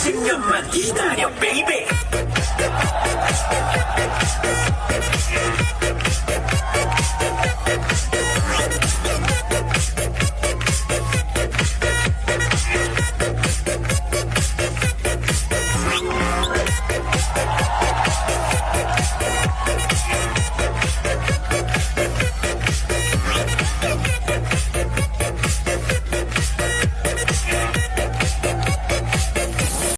10년만 기다려 베이비